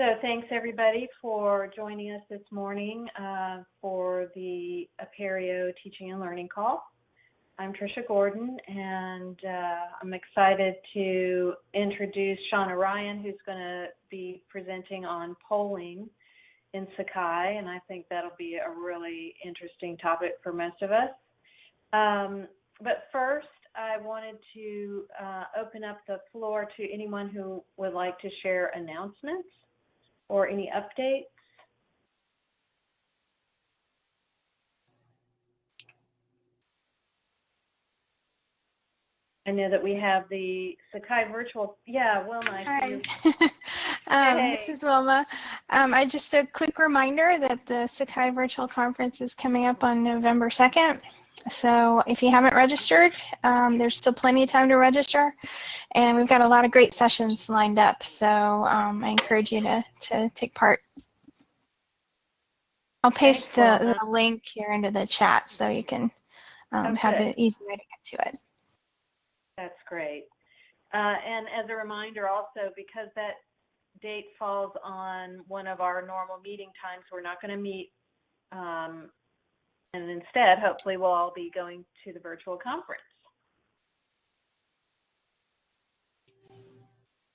So thanks everybody for joining us this morning uh, for the Apereo Teaching and Learning Call. I'm Tricia Gordon and uh, I'm excited to introduce Shauna Ryan who's going to be presenting on polling in Sakai and I think that'll be a really interesting topic for most of us. Um, but first I wanted to uh, open up the floor to anyone who would like to share announcements or any updates? I know that we have the Sakai virtual. Yeah, Wilma. Hi. um, hey. This is Wilma. Um, I just a quick reminder that the Sakai virtual conference is coming up on November 2nd. So if you haven't registered, um, there's still plenty of time to register. And we've got a lot of great sessions lined up. So um, I encourage you to, to take part. I'll paste the, the link here into the chat so you can um, have an easy way to get to it. That's great. Uh, and as a reminder also, because that date falls on one of our normal meeting times, we're not going to meet um, and instead, hopefully, we'll all be going to the virtual conference.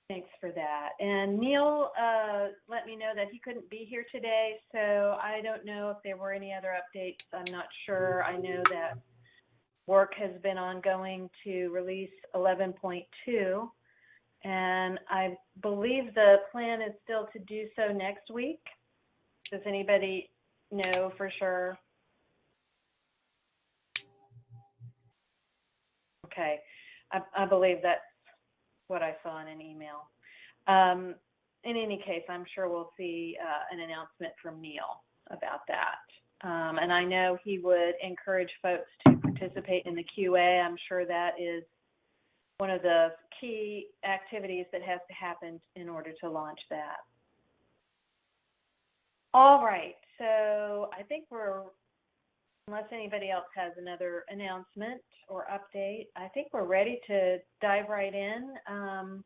Thanks for that. And Neil uh, let me know that he couldn't be here today, so I don't know if there were any other updates. I'm not sure. I know that work has been ongoing to release 11.2, and I believe the plan is still to do so next week. Does anybody know for sure? Okay. I, I believe that's what I saw in an email. Um, in any case, I'm sure we'll see uh, an announcement from Neil about that. Um, and I know he would encourage folks to participate in the QA. I'm sure that is one of the key activities that has to happen in order to launch that. All right, so I think we're Unless anybody else has another announcement or update, I think we're ready to dive right in. Um,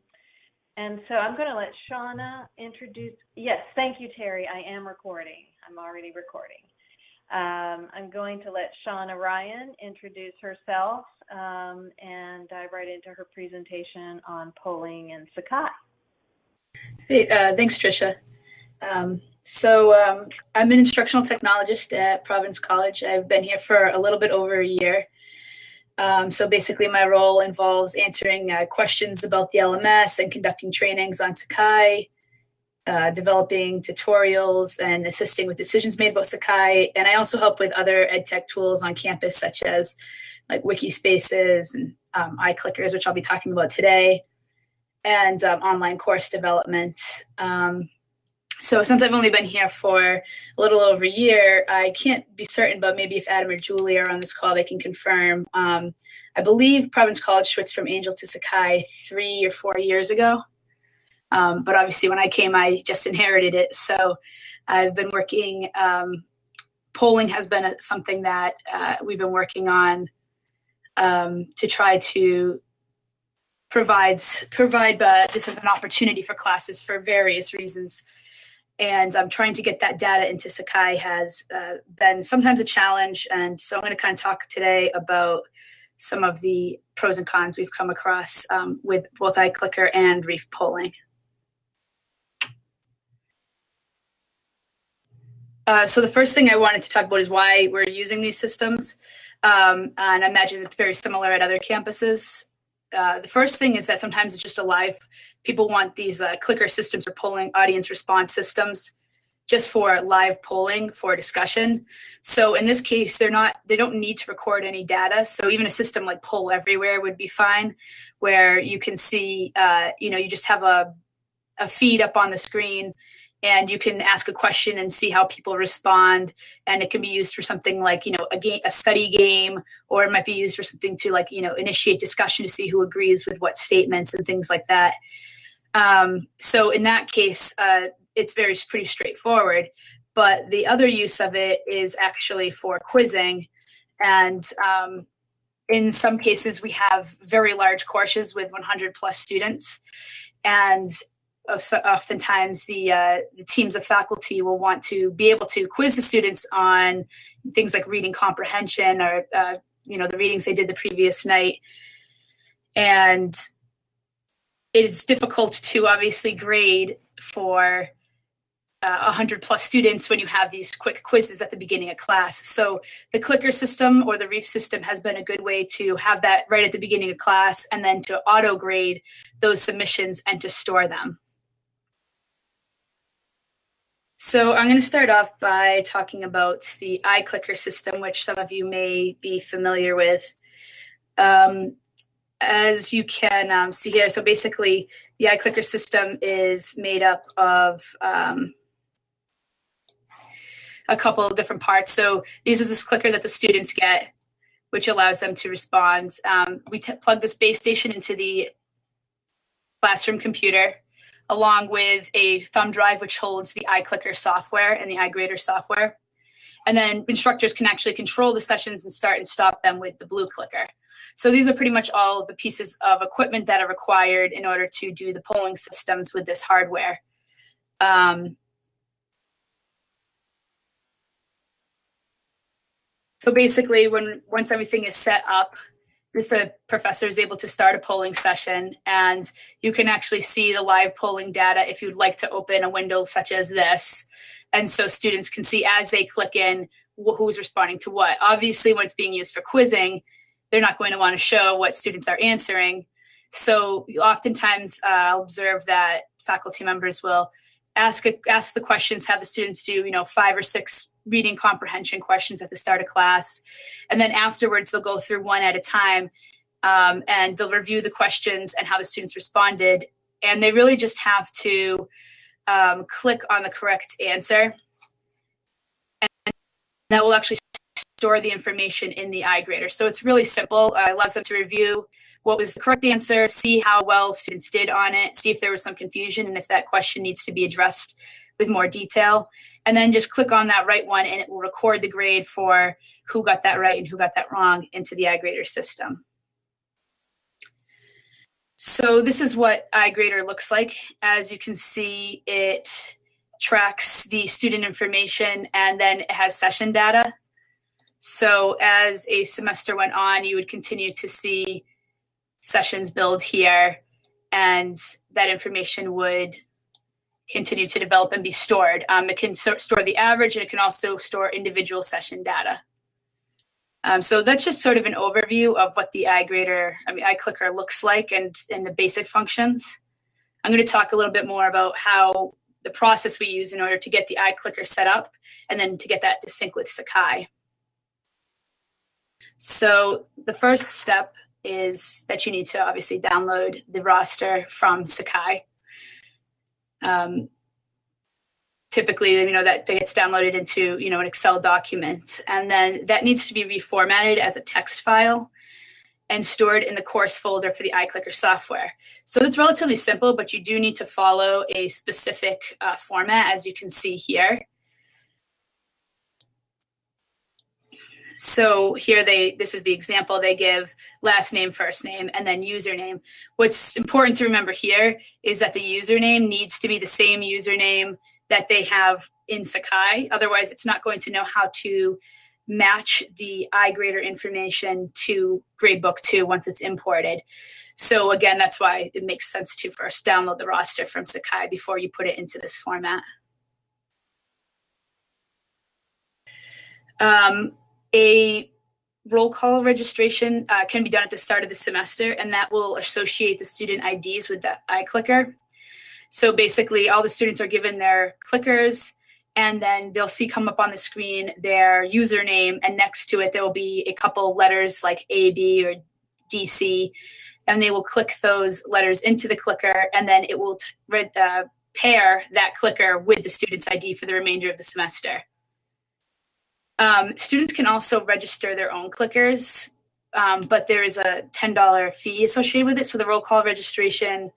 and so I'm going to let Shauna introduce. Yes, thank you, Terry. I am recording. I'm already recording. Um, I'm going to let Shauna Ryan introduce herself um, and dive right into her presentation on polling in Sakai. Uh, thanks, Tricia. Um, so um, I'm an instructional technologist at Providence College. I've been here for a little bit over a year. Um, so basically, my role involves answering uh, questions about the LMS and conducting trainings on Sakai, uh, developing tutorials and assisting with decisions made about Sakai. And I also help with other ed tech tools on campus, such as like Wikispaces and um, iClickers, which I'll be talking about today, and um, online course development. Um, so since I've only been here for a little over a year, I can't be certain, but maybe if Adam or Julie are on this call, they can confirm. Um, I believe Providence College switched from Angel to Sakai three or four years ago. Um, but obviously, when I came, I just inherited it. So I've been working. Um, polling has been something that uh, we've been working on um, to try to provide provide. Uh, this is an opportunity for classes for various reasons and um, trying to get that data into Sakai has uh, been sometimes a challenge. And so I'm going to kind of talk today about some of the pros and cons we've come across um, with both iClicker and Reef polling. Uh, so the first thing I wanted to talk about is why we're using these systems. Um, and I imagine it's very similar at other campuses. Uh, the first thing is that sometimes it's just a live. People want these uh, clicker systems or polling audience response systems just for live polling for discussion. So in this case, they're not they don't need to record any data. So even a system like Poll Everywhere would be fine, where you can see, uh, you know, you just have a a feed up on the screen and you can ask a question and see how people respond. And it can be used for something like you know a game a study game or it might be used for something to like you know initiate discussion to see who agrees with what statements and things like that. Um, so in that case uh, it's very pretty straightforward. But the other use of it is actually for quizzing. And um, in some cases we have very large courses with 100 plus students. And oftentimes the, uh, the teams of faculty will want to be able to quiz the students on things like reading comprehension or uh, you know the readings they did the previous night and it's difficult to obviously grade for uh, 100 plus students when you have these quick quizzes at the beginning of class. So the clicker system or the Reef system has been a good way to have that right at the beginning of class and then to auto grade those submissions and to store them. So I'm going to start off by talking about the iClicker system, which some of you may be familiar with. Um, as you can um, see here, so basically the iClicker system is made up of um, a couple of different parts. So these is this clicker that the students get, which allows them to respond. Um, we plug this base station into the classroom computer along with a thumb drive which holds the iClicker software and the iGrader software. And then instructors can actually control the sessions and start and stop them with the blue clicker. So these are pretty much all the pieces of equipment that are required in order to do the polling systems with this hardware. Um, So basically, when once everything is set up, the professor is able to start a polling session and you can actually see the live polling data if you'd like to open a window such as this. And so students can see as they click in who's responding to what. Obviously, when it's being used for quizzing, they're not going to want to show what students are answering. So oftentimes uh, I'll observe that faculty members will ask a, ask the questions, have the students do you know five or six reading comprehension questions at the start of class. And then afterwards, they'll go through one at a time um, and they'll review the questions and how the students responded. And they really just have to um, click on the correct answer. And that will actually store the information in the iGrader. So it's really simple. Uh, it allows them to review what was the correct answer, see how well students did on it, see if there was some confusion, and if that question needs to be addressed with more detail. And then just click on that right one and it will record the grade for who got that right and who got that wrong into the iGrader system. So this is what iGrader looks like. As you can see, it tracks the student information and then it has session data. So as a semester went on, you would continue to see sessions build here and that information would continue to develop and be stored. Um, it can so store the average and it can also store individual session data. Um, so that's just sort of an overview of what the iGrader, I mean, iClicker looks like and, and the basic functions. I'm going to talk a little bit more about how the process we use in order to get the iClicker set up and then to get that to sync with Sakai. So the first step is that you need to obviously download the roster from Sakai. Um, typically, you know, that gets downloaded into, you know, an Excel document. And then that needs to be reformatted as a text file and stored in the course folder for the iClicker software. So it's relatively simple, but you do need to follow a specific uh, format, as you can see here. So here they, this is the example they give last name, first name, and then username. What's important to remember here is that the username needs to be the same username that they have in Sakai. Otherwise, it's not going to know how to match the iGrader information to Gradebook 2 once it's imported. So again, that's why it makes sense to first download the roster from Sakai before you put it into this format. Um, a roll call registration uh, can be done at the start of the semester, and that will associate the student IDs with the iClicker. So basically, all the students are given their clickers, and then they'll see come up on the screen their username, and next to it, there will be a couple letters like A, B, or DC, and they will click those letters into the clicker, and then it will uh, pair that clicker with the student's ID for the remainder of the semester. Um, students can also register their own clickers, um, but there is a $10 fee associated with it. So the roll call registration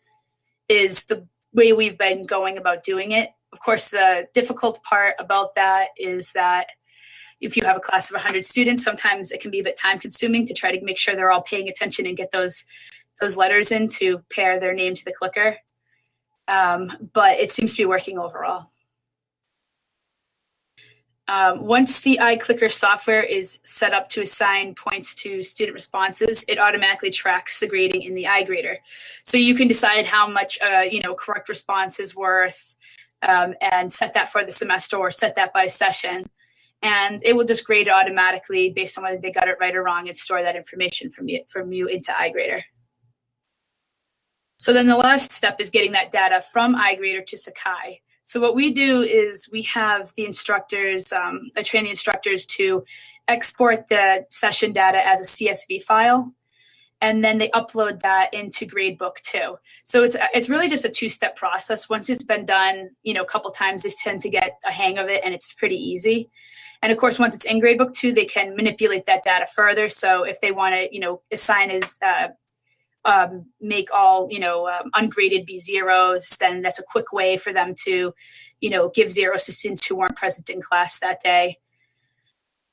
is the way we've been going about doing it. Of course, the difficult part about that is that if you have a class of 100 students, sometimes it can be a bit time consuming to try to make sure they're all paying attention and get those those letters in to pair their name to the clicker. Um, but it seems to be working overall. Um, once the iClicker software is set up to assign points to student responses, it automatically tracks the grading in the iGrader. So you can decide how much, uh, you know, correct response is worth um, and set that for the semester or set that by session. And it will just grade automatically based on whether they got it right or wrong and store that information from you, from you into iGrader. So then the last step is getting that data from iGrader to Sakai. So what we do is we have the instructors, um, I train the instructors to export the session data as a CSV file, and then they upload that into Gradebook 2. So it's it's really just a two-step process. Once it's been done, you know, a couple times, they tend to get a hang of it, and it's pretty easy. And of course, once it's in Gradebook two, they can manipulate that data further. So if they want to, you know, assign as uh, um, make all you know um, ungraded be zeros, then that's a quick way for them to, you know, give zeros to students who weren't present in class that day.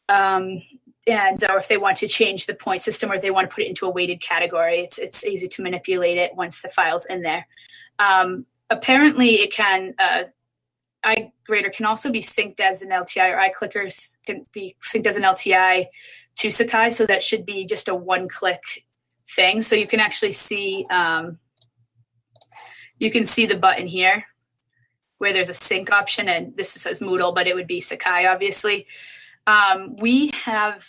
Um, and or if they want to change the point system or if they want to put it into a weighted category, it's it's easy to manipulate it once the file's in there. Um, apparently, it can. Uh, iGrader can also be synced as an LTI, or iClickers can be synced as an LTI to Sakai, so that should be just a one-click thing. So you can actually see, um, you can see the button here where there's a sync option and this says Moodle, but it would be Sakai, obviously. Um, we have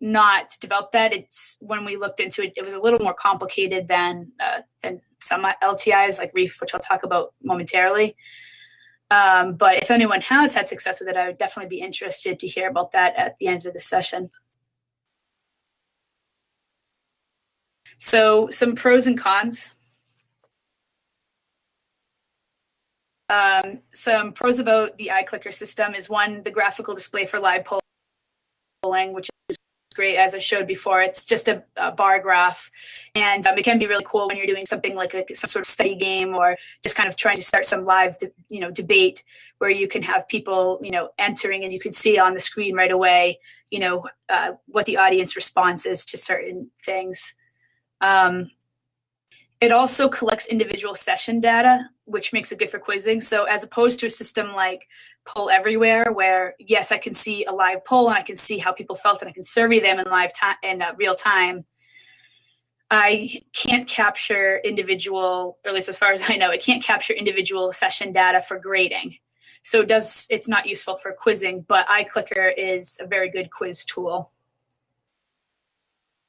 not developed that. It's when we looked into it, it was a little more complicated than, uh, than some LTIs like Reef, which I'll talk about momentarily. Um, but if anyone has had success with it, I would definitely be interested to hear about that at the end of the session. So some pros and cons. Um, some pros about the iClicker system is one, the graphical display for live polling, which is great. As I showed before, it's just a, a bar graph. And um, it can be really cool when you're doing something like a, some sort of study game or just kind of trying to start some live, you know, debate where you can have people, you know, entering and you can see on the screen right away, you know, uh, what the audience response is to certain things. Um, it also collects individual session data, which makes it good for quizzing. So as opposed to a system like Poll Everywhere, where yes, I can see a live poll and I can see how people felt and I can survey them in live time in uh, real time. I can't capture individual, or at least as far as I know, it can't capture individual session data for grading. So it does it's not useful for quizzing, but iClicker is a very good quiz tool.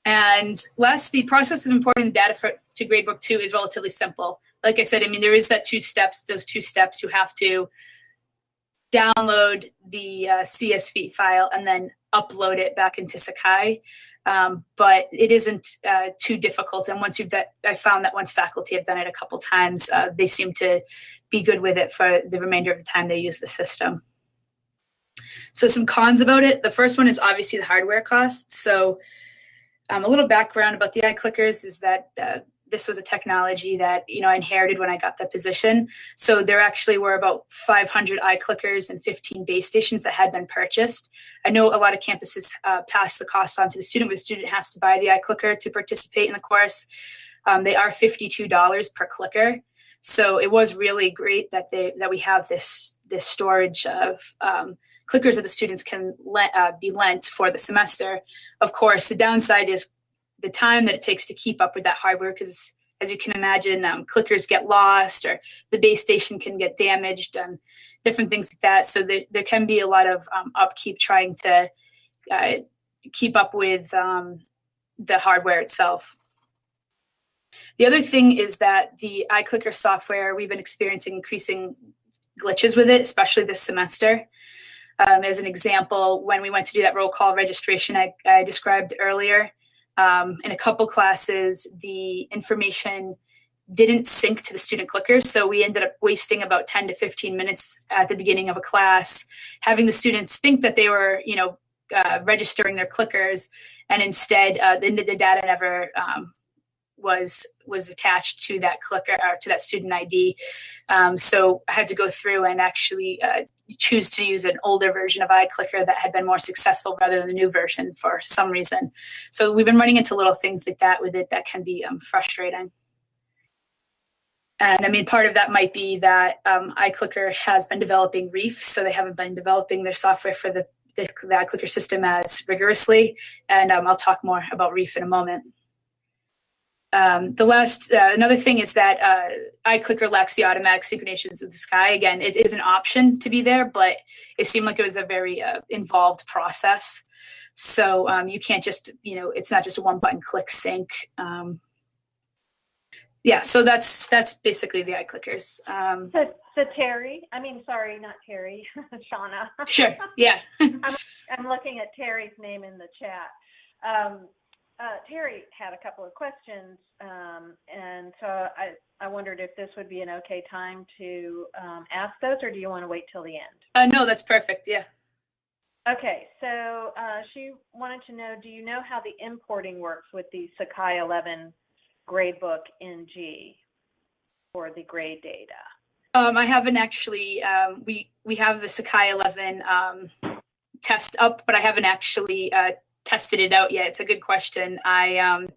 And last, the process of importing the data for, to Gradebook 2 is relatively simple. Like I said, I mean, there is that two steps, those two steps you have to download the uh, CSV file and then upload it back into Sakai. Um, but it isn't uh, too difficult. And once you've done, I found that once faculty have done it a couple times, uh, they seem to be good with it for the remainder of the time they use the system. So some cons about it. The first one is obviously the hardware costs. So um, a little background about the iClickers is that uh, this was a technology that you know I inherited when I got the position. So there actually were about 500 iClickers and 15 base stations that had been purchased. I know a lot of campuses uh, pass the cost on to the student, but the student has to buy the iClicker to participate in the course. Um, they are $52 per clicker. So it was really great that they that we have this this storage of um, clickers that the students can let, uh, be lent for the semester. Of course, the downside is the time that it takes to keep up with that hardware because as you can imagine, um, clickers get lost or the base station can get damaged and different things like that. So there, there can be a lot of um, upkeep trying to uh, keep up with um, the hardware itself. The other thing is that the iClicker software, we've been experiencing increasing glitches with it, especially this semester. Um, as an example, when we went to do that roll call registration I, I described earlier, um, in a couple classes, the information didn't sync to the student clickers. So we ended up wasting about 10 to 15 minutes at the beginning of a class, having the students think that they were, you know, uh, registering their clickers, and instead uh, the, the data never um, was was attached to that clicker or to that student ID. Um, so I had to go through and actually uh, choose to use an older version of iClicker that had been more successful rather than the new version for some reason. So we've been running into little things like that with it that can be um, frustrating. And I mean, part of that might be that um, iClicker has been developing Reef, so they haven't been developing their software for the, the, the iClicker system as rigorously. And um, I'll talk more about Reef in a moment. Um, the last, uh, another thing is that uh, iClicker lacks the automatic synchronizations of Sakai. Again, it is an option to be there, but it seemed like it was a very uh, involved process. So um, you can't just, you know, it's not just a one button click sync. Um, yeah, so that's that's basically the iClickers. Um, so, so Terry, I mean, sorry, not Terry, Shauna. sure. Yeah. I'm, I'm looking at Terry's name in the chat. Um, uh, Terry had a couple of questions, um, and so I, I wondered if this would be an okay time to um, ask those, or do you want to wait till the end? Uh, no, that's perfect. Yeah. Okay, so uh, she wanted to know, do you know how the importing works with the Sakai 11 gradebook in G for the grade data? Um, I haven't actually. Um, we we have the Sakai 11 um, test up, but I haven't actually uh, tested it out yet. It's a good question. I um,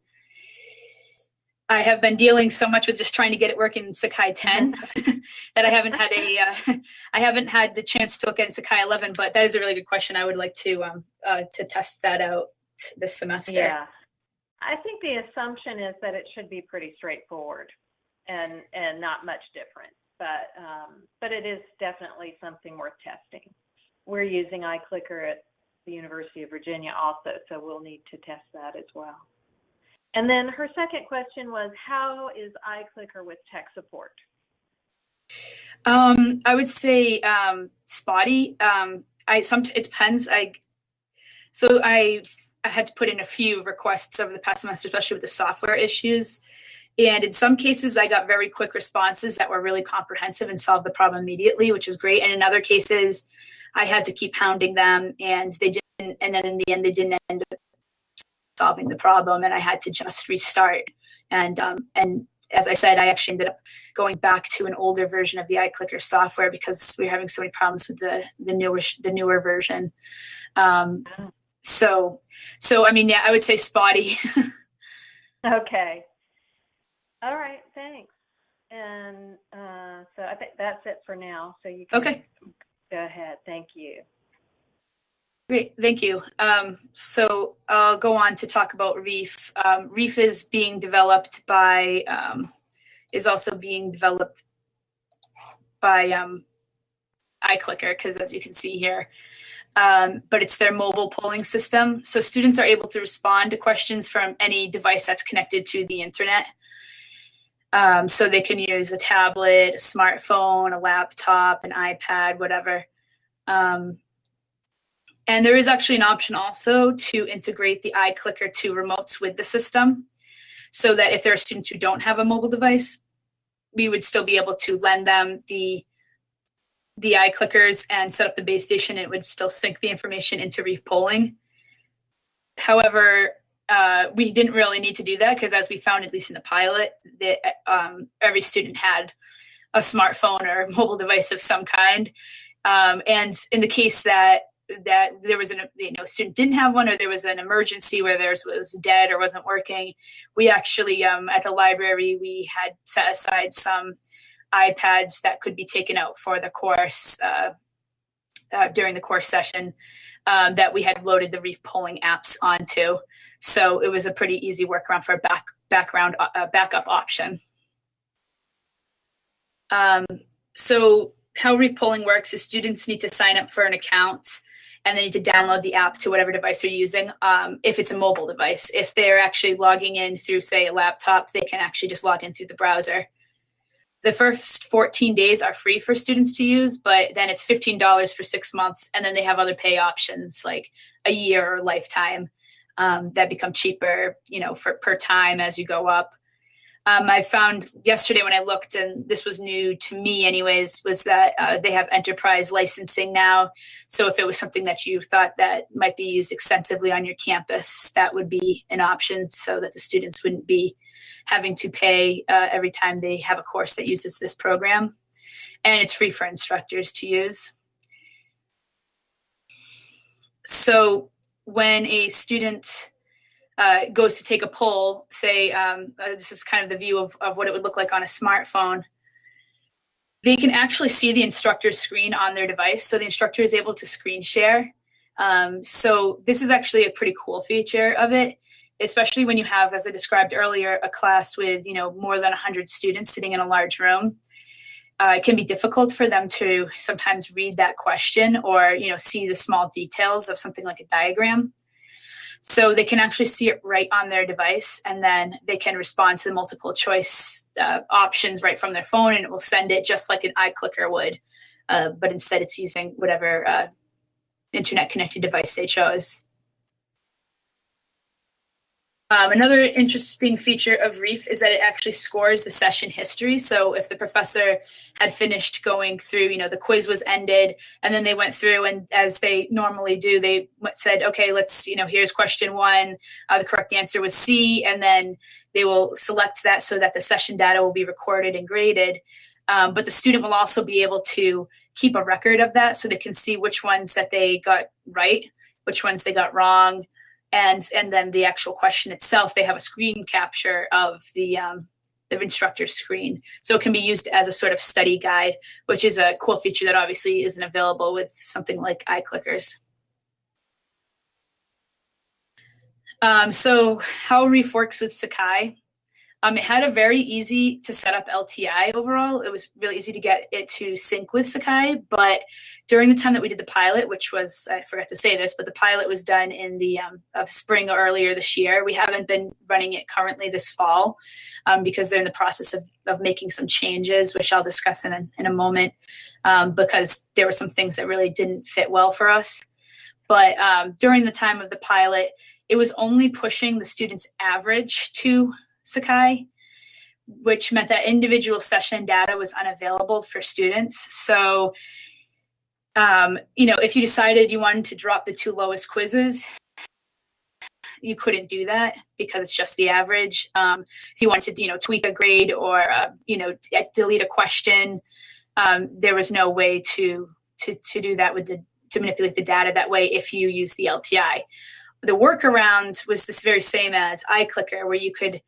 I have been dealing so much with just trying to get it working in Sakai 10 that I haven't had a uh, I haven't had the chance to look at Sakai 11. But that is a really good question. I would like to um, uh, to test that out this semester. Yeah, I think the assumption is that it should be pretty straightforward and and not much different. But um, but it is definitely something worth testing. We're using iClicker at the University of Virginia also, so we'll need to test that as well. And then her second question was, how is iClicker with tech support? Um, I would say um, spotty. Um, I some it depends. I so I I had to put in a few requests over the past semester, especially with the software issues. And in some cases, I got very quick responses that were really comprehensive and solved the problem immediately, which is great. And in other cases, I had to keep hounding them, and they didn't. And then in the end, they didn't end up solving the problem, and I had to just restart. And um, and as I said, I actually ended up going back to an older version of the iClicker software because we were having so many problems with the the newer the newer version. Um, so so I mean, yeah, I would say spotty. okay. All right. Thanks. And uh, so I think that's it for now. So you can okay. Go ahead. Thank you. Great, thank you. Um, so I'll go on to talk about Reef. Um, Reef is being developed by, um, is also being developed by um, iClicker, because as you can see here, um, but it's their mobile polling system. So students are able to respond to questions from any device that's connected to the internet. Um, so they can use a tablet, a smartphone, a laptop, an iPad, whatever. Um, and there is actually an option also to integrate the iClicker to remotes with the system so that if there are students who don't have a mobile device, we would still be able to lend them the the iClickers and set up the base station. It would still sync the information into Reef polling. However, uh, we didn't really need to do that because as we found, at least in the pilot, that um, every student had a smartphone or a mobile device of some kind. Um, and in the case that that there was an you know student didn't have one or there was an emergency where theirs was dead or wasn't working, we actually um, at the library we had set aside some iPads that could be taken out for the course uh, uh, during the course session um, that we had loaded the Reef polling apps onto. So it was a pretty easy workaround for a back, background uh, backup option. Um, so how Reef polling works is students need to sign up for an account and they need to download the app to whatever device they're using um, if it's a mobile device. If they're actually logging in through, say, a laptop, they can actually just log in through the browser. The first 14 days are free for students to use, but then it's $15 for six months. And then they have other pay options like a year or lifetime um, that become cheaper, you know, for per time as you go up. Um, I found yesterday when I looked, and this was new to me, anyways, was that uh, they have enterprise licensing now. So if it was something that you thought that might be used extensively on your campus, that would be an option, so that the students wouldn't be having to pay uh, every time they have a course that uses this program. And it's free for instructors to use. So when a student uh, goes to take a poll, say, um, uh, this is kind of the view of, of what it would look like on a smartphone. they can actually see the instructor's screen on their device. So the instructor is able to screen share. Um, so this is actually a pretty cool feature of it, especially when you have, as I described earlier, a class with you know more than 100 students sitting in a large room. Uh, it can be difficult for them to sometimes read that question or you know see the small details of something like a diagram. So they can actually see it right on their device and then they can respond to the multiple choice uh, options right from their phone and it will send it just like an iClicker would. Uh, but instead it's using whatever uh, internet connected device they chose. Um, another interesting feature of Reef is that it actually scores the session history. So if the professor had finished going through, you know, the quiz was ended, and then they went through and as they normally do, they said, okay, let's, you know, here's question one. Uh, the correct answer was C, and then they will select that so that the session data will be recorded and graded. Um, but the student will also be able to keep a record of that so they can see which ones that they got right, which ones they got wrong, and and then the actual question itself they have a screen capture of the um, the instructor's screen. So it can be used as a sort of study guide which is a cool feature that obviously isn't available with something like iClickers. Um, so how reef works with sakai um, it had a very easy to set up LTI overall. It was really easy to get it to sync with Sakai. But during the time that we did the pilot, which was I forgot to say this, but the pilot was done in the um, of spring earlier this year. We haven't been running it currently this fall um, because they're in the process of, of making some changes, which I'll discuss in a, in a moment. Um, because there were some things that really didn't fit well for us. But um, during the time of the pilot, it was only pushing the students' average to Sakai, which meant that individual session data was unavailable for students. So, um, you know, if you decided you wanted to drop the two lowest quizzes, you couldn't do that because it's just the average. Um, if you wanted to, you know, tweak a grade or, uh, you know, delete a question, um, there was no way to, to, to do that with the, to manipulate the data that way if you use the LTI. The workaround was this very same as iClicker, where you could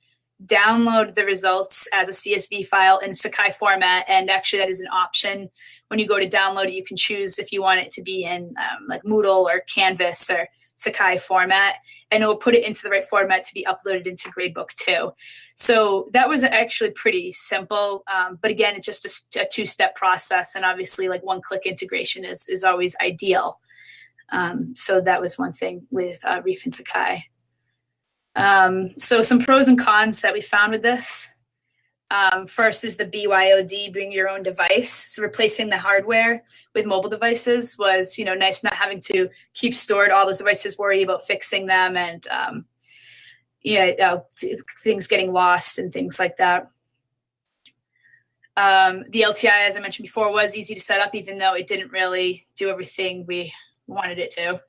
download the results as a CSV file in Sakai format. And actually, that is an option. When you go to download it, you can choose if you want it to be in um, like Moodle or Canvas or Sakai format, and it will put it into the right format to be uploaded into Gradebook 2. So that was actually pretty simple. Um, but again, it's just a, a two-step process, and obviously, like one-click integration is is always ideal. Um, so that was one thing with uh, Reef and Sakai. Um, so some pros and cons that we found with this. Um, first is the BYOD, bring your own device. So replacing the hardware with mobile devices was, you know, nice not having to keep stored all those devices, worry about fixing them and, um, uh, th- things getting lost and things like that. Um, the LTI, as I mentioned before, was easy to set up, even though it didn't really do everything we wanted it to.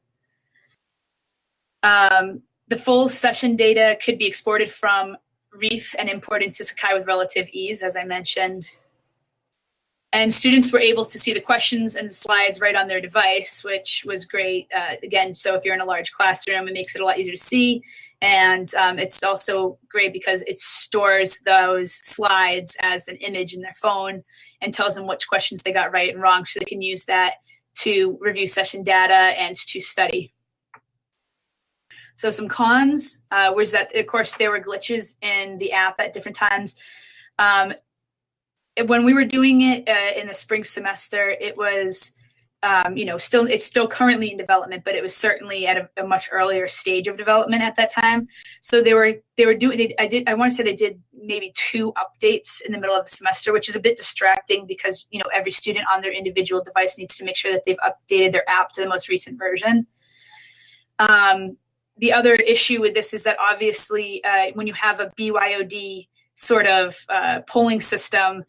Um, the full session data could be exported from Reef and imported to Sakai with relative ease, as I mentioned. And students were able to see the questions and the slides right on their device, which was great. Uh, again, so if you're in a large classroom, it makes it a lot easier to see. And um, it's also great because it stores those slides as an image in their phone and tells them which questions they got right and wrong so they can use that to review session data and to study. So some cons uh, was that, of course, there were glitches in the app at different times. Um, when we were doing it uh, in the spring semester, it was, um, you know, still it's still currently in development, but it was certainly at a, a, much earlier stage of development at that time. So they were they were doing. They, I did. I want to say they did maybe two updates in the middle of the semester, which is a bit distracting because you know every student on their individual device needs to make sure that they've updated their app to the most recent version. Um, the other issue with this is that obviously uh, when you have a BYOD sort of uh, polling system,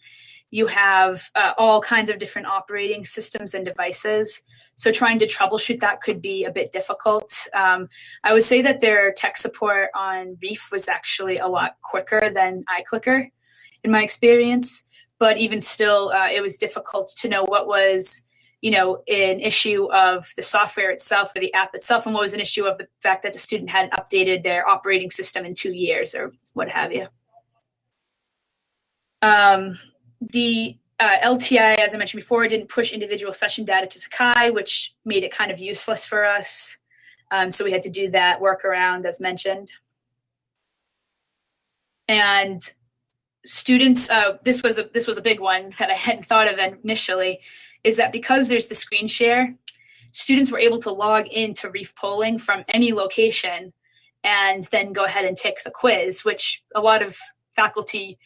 you have uh, all kinds of different operating systems and devices. So trying to troubleshoot that could be a bit difficult. Um, I would say that their tech support on Reef was actually a lot quicker than iClicker in my experience. But even still, uh, it was difficult to know what was you know, an issue of the software itself or the app itself, and what was an issue of the fact that the student hadn't updated their operating system in two years or what have you. Um, the uh, LTI, as I mentioned before, didn't push individual session data to Sakai, which made it kind of useless for us. Um, so we had to do that workaround, as mentioned. And students, uh, this was a this was a big one that I hadn't thought of initially, is that because there's the screen share, students were able to log into Reef polling from any location and then go ahead and take the quiz, which a lot of faculty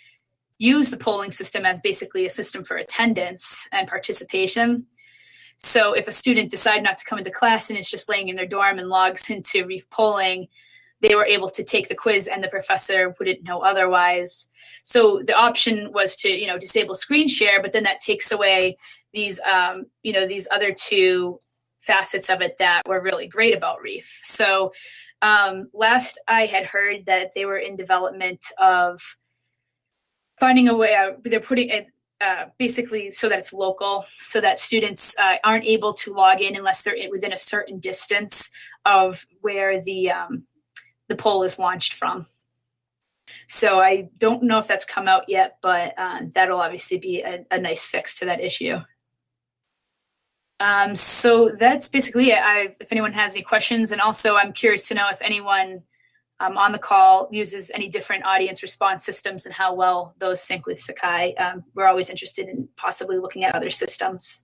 use the polling system as basically a system for attendance and participation. So if a student decide not to come into class and is just laying in their dorm and logs into Reef polling, they were able to take the quiz and the professor wouldn't know otherwise. So the option was to, you know, disable screen share, but then that takes away these, um, you know, these other two facets of it that were really great about Reef. So um, last I had heard that they were in development of finding a way. Uh, they're putting it uh, basically so that it's local, so that students uh, aren't able to log in unless they're in, within a certain distance of where the um, the poll is launched from. So I don't know if that's come out yet, but uh, that'll obviously be a, a nice fix to that issue. Um, so that's basically it. I, if anyone has any questions, and also I'm curious to know if anyone um, on the call uses any different audience response systems and how well those sync with Sakai. Um, we're always interested in possibly looking at other systems.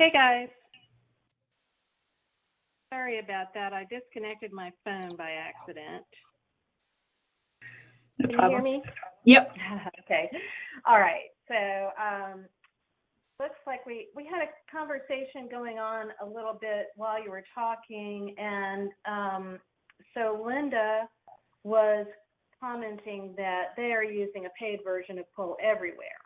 Hey guys. Sorry about that. I disconnected my phone by accident. No Can problem. you hear me? Yep. okay. All right. So um, looks like we we had a conversation going on a little bit while you were talking, and um, so Linda was commenting that they are using a paid version of Poll Everywhere.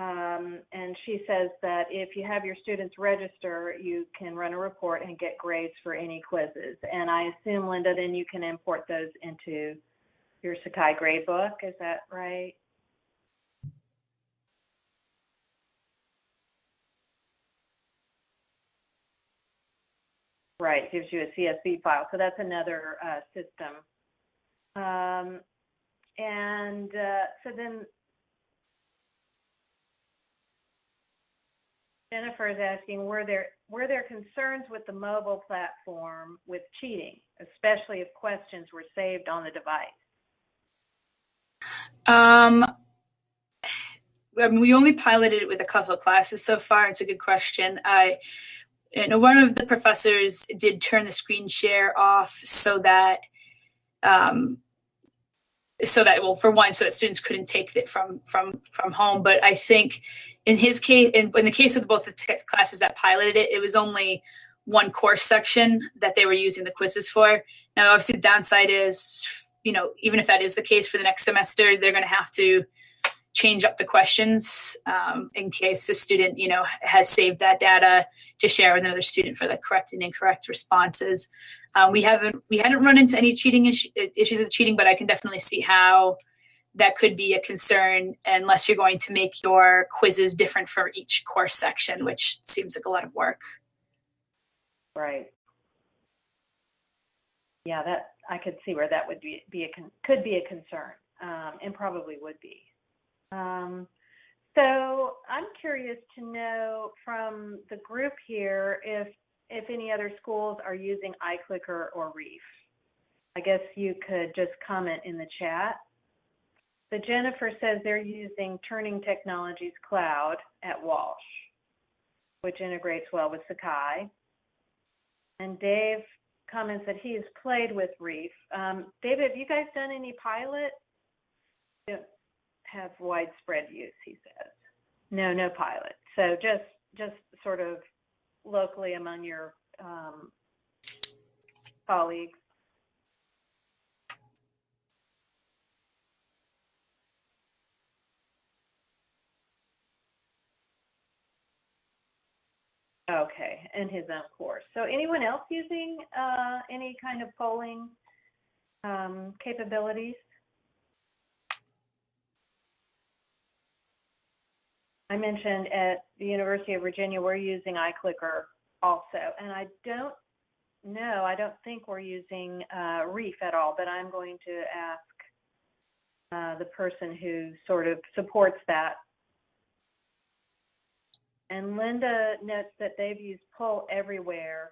Um, and she says that if you have your students register, you can run a report and get grades for any quizzes. And I assume, Linda, then you can import those into your Sakai gradebook. Is that right? Right, gives you a CSV file. So that's another uh, system. Um, and uh, so then Jennifer is asking, were there were there concerns with the mobile platform with cheating, especially if questions were saved on the device? Um, I mean, we only piloted it with a couple of classes so far. It's a good question. I, you know, one of the professors did turn the screen share off so that, um, so that well, for one, so that students couldn't take it from from from home. But I think in his case, in, in the case of both the t- classes that piloted it, it was only one course section that they were using the quizzes for. Now, obviously, the downside is, you know, even if that is the case for the next semester, they're going to have to change up the questions um, in case a student, you know, has saved that data to share with another student for the correct and incorrect responses. Um, we haven't we hadn't run into any cheating issues with cheating, but I can definitely see how that could be a concern unless you're going to make your quizzes different for each course section, which seems like a lot of work. Right. Yeah, that I could see where that would be, be a could be a concern, um, and probably would be. Um, so I'm curious to know from the group here if if any other schools are using iClicker or Reef. I guess you could just comment in the chat. Jennifer says they're using Turning Technologies Cloud at Walsh, which integrates well with Sakai. And Dave comments that he has played with Reef. Um, David, have you guys done any pilot? Have widespread use, he says. No, no pilot. So just just sort of locally among your um, colleagues. Okay, in his own course. So anyone else using uh, any kind of polling um, capabilities? I mentioned at the University of Virginia, we're using iClicker also, and I don't know, I don't think we're using uh, Reef at all, but I'm going to ask uh, the person who sort of supports that and Linda notes that they've used Poll Everywhere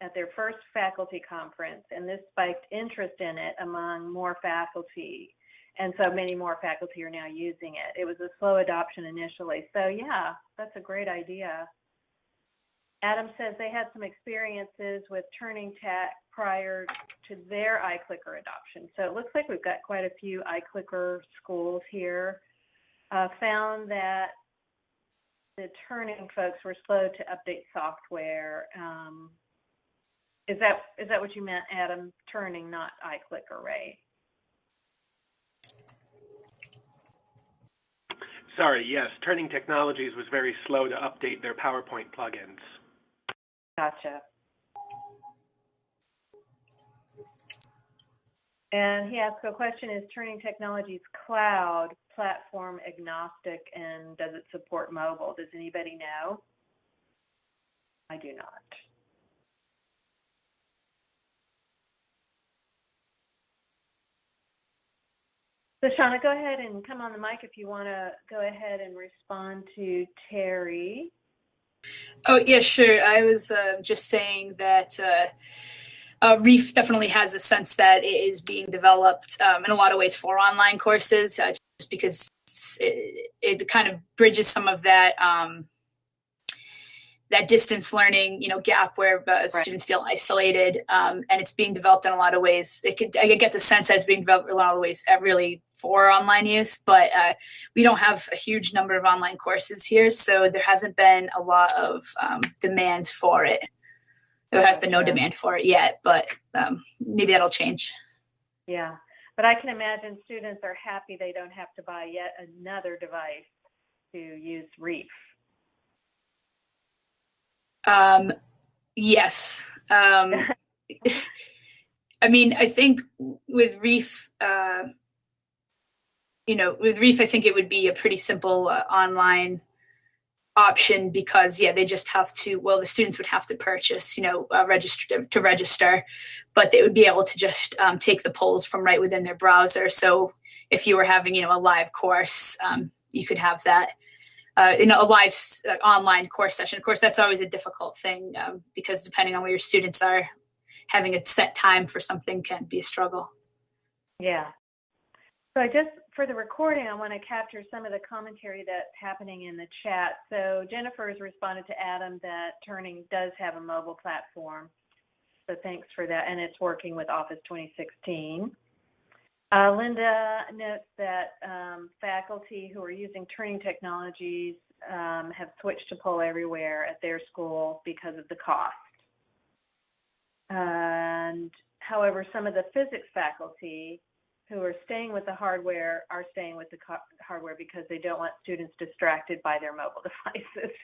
at their first faculty conference, and this spiked interest in it among more faculty. And so many more faculty are now using it. It was a slow adoption initially. So, yeah, that's a great idea. Adam says they had some experiences with Turning Tech prior to their iClicker adoption. So it looks like we've got quite a few iClicker schools here. Uh, found that the turning folks were slow to update software. Um, is that is that what you meant, Adam? Turning, not iClicker, right? Sorry, yes. Turning Technologies was very slow to update their PowerPoint plugins. Gotcha. And he asked a question, is Turning Technologies cloud platform agnostic and does it support mobile? Does anybody know? I do not. So Shauna, go ahead and come on the mic if you want to go ahead and respond to Terry. Oh, yeah, sure. I was uh, just saying that uh, uh, Reef definitely has a sense that it is being developed um, in a lot of ways for online courses. Because it, it kind of bridges some of that um, that distance learning, you know, gap where uh, right. students feel isolated, um, and it's being developed in a lot of ways. It could I get the sense that it's being developed in a lot of ways, uh, really for online use. But uh, we don't have a huge number of online courses here, so there hasn't been a lot of um, demand for it. There has been no demand for it yet, but um, maybe that'll change. Yeah. But I can imagine students are happy they don't have to buy yet another device to use Reef. Um, yes. Um, I mean, I think with Reef, uh, you know, with Reef, I think it would be a pretty simple uh, online option because yeah they just have to well the students would have to purchase you know uh, register to register but they would be able to just um, take the polls from right within their browser. So if you were having you know a live course um, you could have that uh, in a live uh, online course session. Of course that's always a difficult thing um, because depending on where your students are having a set time for something can be a struggle. Yeah. So i just for the recording, I want to capture some of the commentary that's happening in the chat. So Jennifer has responded to Adam that Turning does have a mobile platform. So thanks for that. And it's working with Office 2016. Uh, Linda notes that um, faculty who are using Turning technologies um, have switched to Poll Everywhere at their school because of the cost. And however, some of the physics faculty who are staying with the hardware are staying with the hardware because they don't want students distracted by their mobile devices.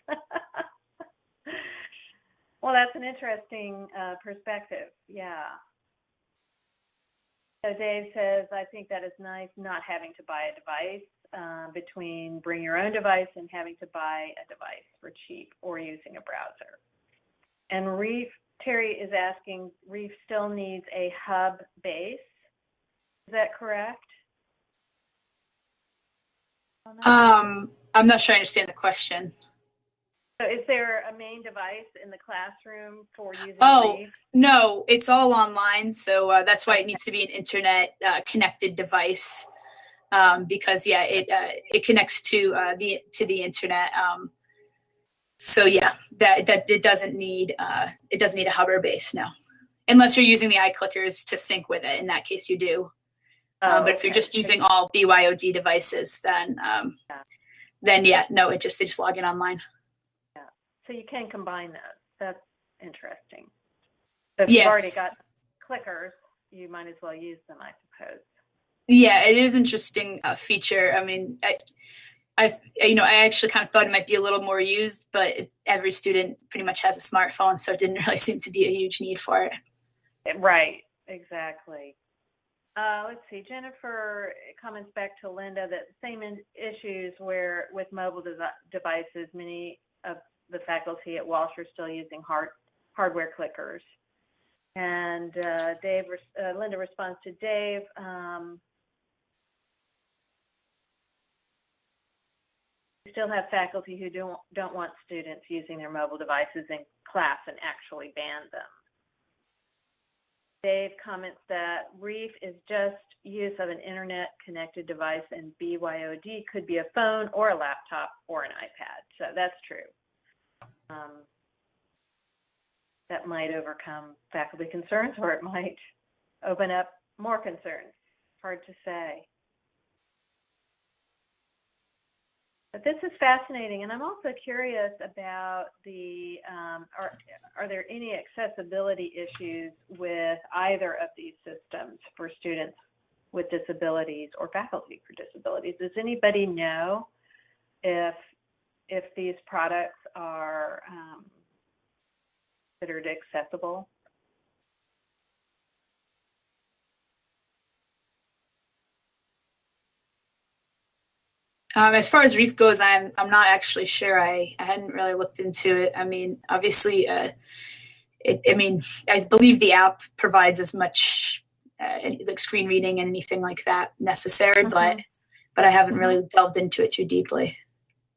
well, that's an interesting uh, perspective. Yeah. So Dave says, I think that is nice not having to buy a device uh, between bring your own device and having to buy a device for cheap or using a browser. And Reef, Terry is asking, Reef still needs a hub base is that correct? Um, I'm not sure I understand the question. So is there a main device in the classroom for using Oh, Reef? no, it's all online. So uh, that's why it needs to be an internet uh, connected device. Um, because yeah, it uh, it connects to uh, the to the internet. Um, so yeah, that that it doesn't need uh, it doesn't need a Hubbard base now, unless you're using the iClickers to sync with it. In that case, you do. Oh, um, but if you're just using all BYOD devices, then um, yeah. then yeah, no, it just they just log in online. Yeah. So you can combine those. That's interesting. So if you've already got clickers, you might as well use them, I suppose. Yeah, it is interesting uh, feature. I mean, I, I, you know, I actually kind of thought it might be a little more used, but it, every student pretty much has a smartphone, so it didn't really seem to be a huge need for it. Right, exactly. Uh, let's see, Jennifer comments back to Linda that same in- issues where with mobile de- devices, many of the faculty at Walsh are still using hard hardware clickers. And uh, Dave, uh, Linda responds to Dave. Um, we still have faculty who don't don't want students using their mobile devices in class and actually ban them. Dave comments that REEF is just use of an internet connected device and BYOD could be a phone or a laptop or an iPad. So that's true. Um, that might overcome faculty concerns or it might open up more concerns. Hard to say. But this is fascinating, and I'm also curious about the um, are are there any accessibility issues with either of these systems for students with disabilities or faculty for disabilities? Does anybody know if if these products are um, considered accessible? Um, as far as Reef goes, I'm I'm not actually sure. I, I hadn't really looked into it. I mean, obviously, uh, it, I mean, I believe the app provides as much uh, like screen reading and anything like that necessary, Mhm. but but I haven't really delved into it too deeply.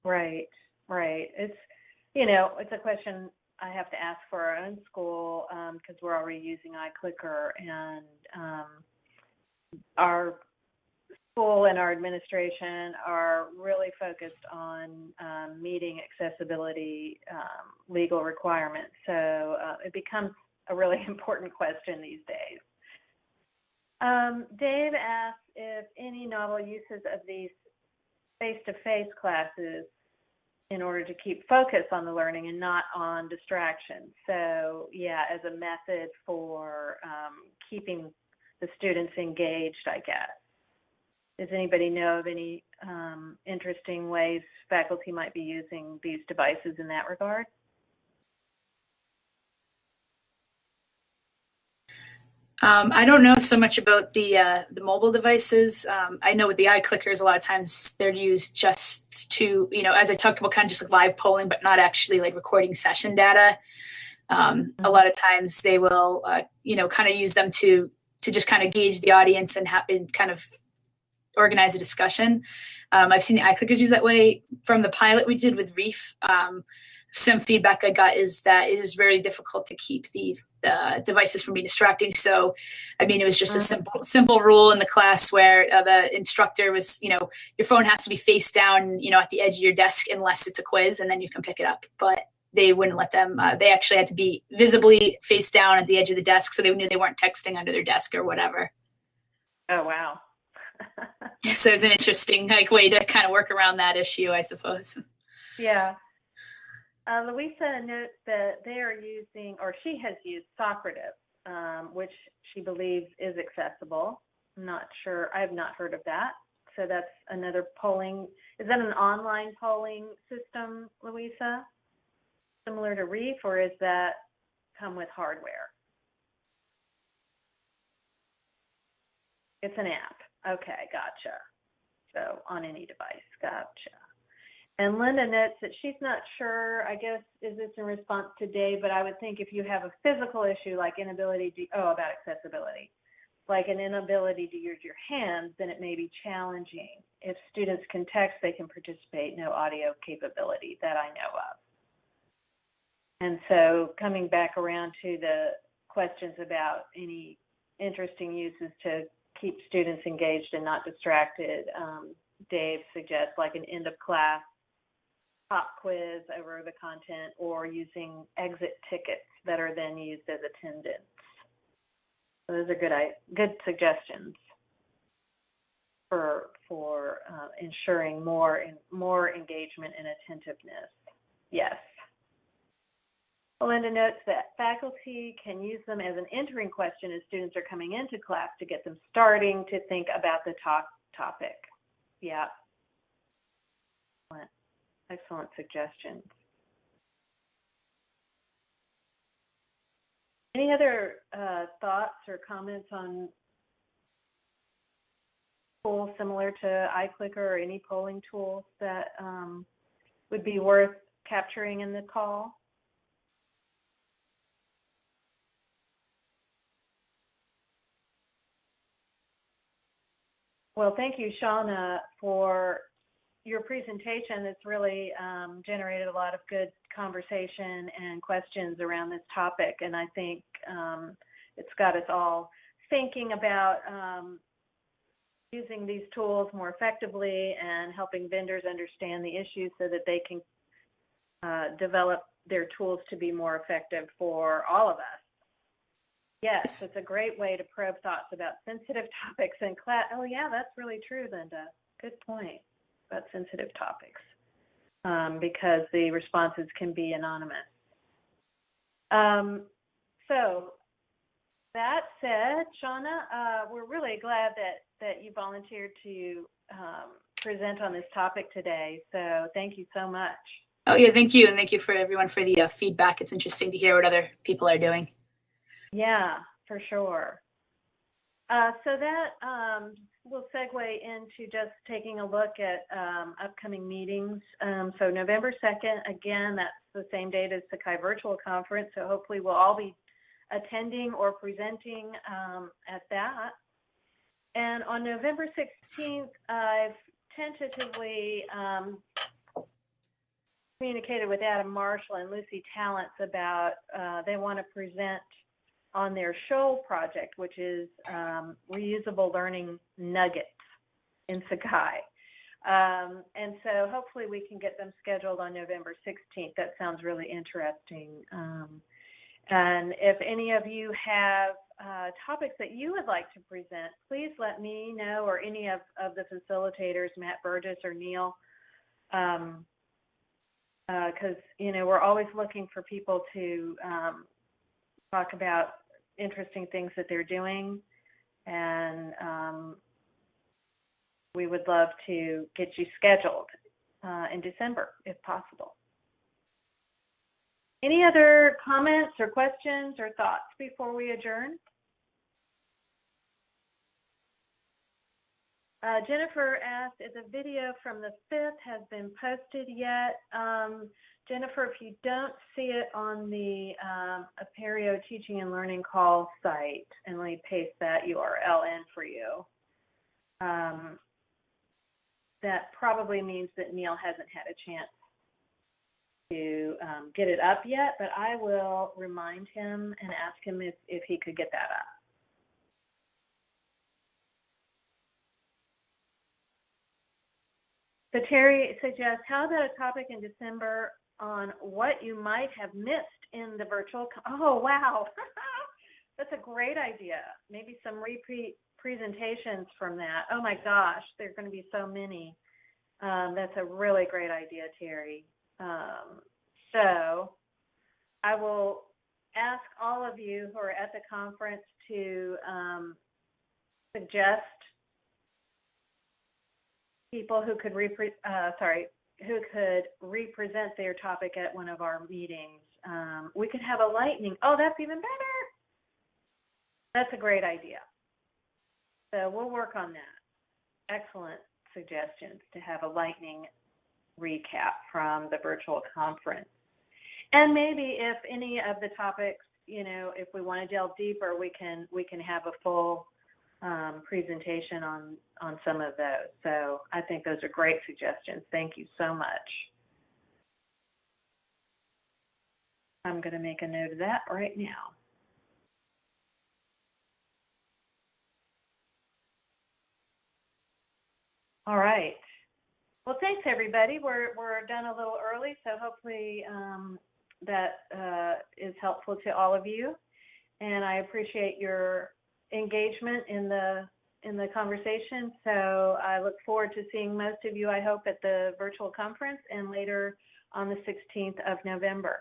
Right, right. It's, you know, it's a question I have to ask for our own school because we're already using iClicker and um, our school and our administration are really focused on um, meeting accessibility um, legal requirements. So uh, it becomes a really important question these days. Um, Dave asks if any novel uses of these face-to-face classes in order to keep focus on the learning and not on distraction. So yeah, as a method for um, keeping the students engaged, I guess. Does anybody know of any um, interesting ways faculty might be using these devices in that regard? Um, I don't know so much about the uh, the mobile devices. Um, I know with the iClickers, a lot of times they're used just to, you know, as I talked about, kind of just like live polling, but not actually like recording session data. Um, A lot of times they will, uh, you know, kind of use them to to just kind of gauge the audience and, ha- and kind of organize a discussion. Um, I've seen the iClickers use that way. From the pilot we did with Reef, um, some feedback I got is that it is very difficult to keep the, the devices from being distracting. So, I mean, it was just a Mhm. simple simple rule in the class where uh, the instructor was, you know, your phone has to be face down, you know, at the edge of your desk unless it's a quiz, and then you can pick it up. But they wouldn't let them. Uh, they actually had to be visibly face down at the edge of the desk, so they knew they weren't texting under their desk or whatever. Oh wow. So it's an interesting like way to kind of work around that issue, I suppose. Yeah. Uh, Louisa notes that they are using, or she has used Socrative, um, which she believes is accessible. I'm not sure. I have not heard of that. So that's another polling. Is that an online polling system, Louisa? Similar to Reef, or is that come with hardware? It's an app. Okay, gotcha. So on any device, gotcha. And Linda notes that she's not sure, I guess, is this in response to Dave, but I would think if you have a physical issue like inability to, oh, about accessibility, like an inability to use your hands, then it may be challenging. If students can text, they can participate, no audio capability that I know of. And so coming back around to the questions about any interesting uses to keep students engaged and not distracted, um, Dave suggests like an end of class pop quiz over the content or using exit tickets that are then used as attendance. So those are good good suggestions for for uh, ensuring more and more engagement and attentiveness. Yes. Belinda notes that faculty can use them as an entering question as students are coming into class to get them starting to think about the talk topic. Yeah. Excellent, Excellent suggestions. Any other uh, thoughts or comments on tools similar to iClicker or any polling tools that um, would be worth capturing in the call? Well, thank you, Shauna, for your presentation. It's really um, generated a lot of good conversation and questions around this topic, and I think um, it's got us all thinking about um, using these tools more effectively and helping vendors understand the issues so that they can uh, develop their tools to be more effective for all of us. Yes, it's a great way to probe thoughts about sensitive topics in class. Oh, yeah, that's really true, Linda. Good point about sensitive topics um, because the responses can be anonymous. Um, so that said, Shauna, uh, we're really glad that, that you volunteered to um, present on this topic today. So thank you so much. Oh yeah, thank you, and thank you for everyone for the uh, feedback. It's interesting to hear what other people are doing. Yeah, for sure. Uh, so that um, will segue into just taking a look at um, upcoming meetings. Um, so November 2nd, again, that's the same date as Sakai Virtual Conference. So hopefully we'll all be attending or presenting um, at that. And on November 16th, I've tentatively um, communicated with Adam Marshall and Lucy Talents about uh, they want to present on their Shoal project, which is um, reusable learning nuggets in Sakai. Um, and so hopefully we can get them scheduled on November 16th. That sounds really interesting. Um, and if any of you have uh, topics that you would like to present, please let me know or any of, of the facilitators, Matt Burgess or Neil, because um, uh, you know we're always looking for people to um, talk about interesting things that they're doing, and um, we would love to get you scheduled uh, in December if possible. Any other comments or questions or thoughts before we adjourn? Uh, Jennifer asked if the video from the 5th has been posted yet. Um, Jennifer, if you don't see it on the um, Apereo Teaching and Learning Call site, and let me paste that URL in for you, um, that probably means that Neil hasn't had a chance to um, get it up yet, but I will remind him and ask him if, if he could get that up. So Terry suggests, how about a topic in December on what you might have missed in the virtual. oh, wow. That's a great idea. Maybe some repeat presentations from that. Oh my gosh, there are going to be so many. Um, that's a really great idea, Terry. Um, so I will ask all of you who are at the conference to um, suggest people who could repre- uh, sorry who could represent their topic at one of our meetings. Um, we could have a lightning. Oh, that's even better. That's a great idea. So we'll work on that. Excellent suggestions to have a lightning recap from the virtual conference. And maybe if any of the topics, you know, if we want to delve deeper, we can we can have a full um, presentation on, on some of those. So I think those are great suggestions. Thank you so much. I'm going to make a note of that right now. All right. Well, thanks everybody. We're we're done a little early, so hopefully um, that uh, is helpful to all of you. And I appreciate your engagement in the in the conversation. So I look forward to seeing most of you, I hope, at the virtual conference and later on the 16th of November.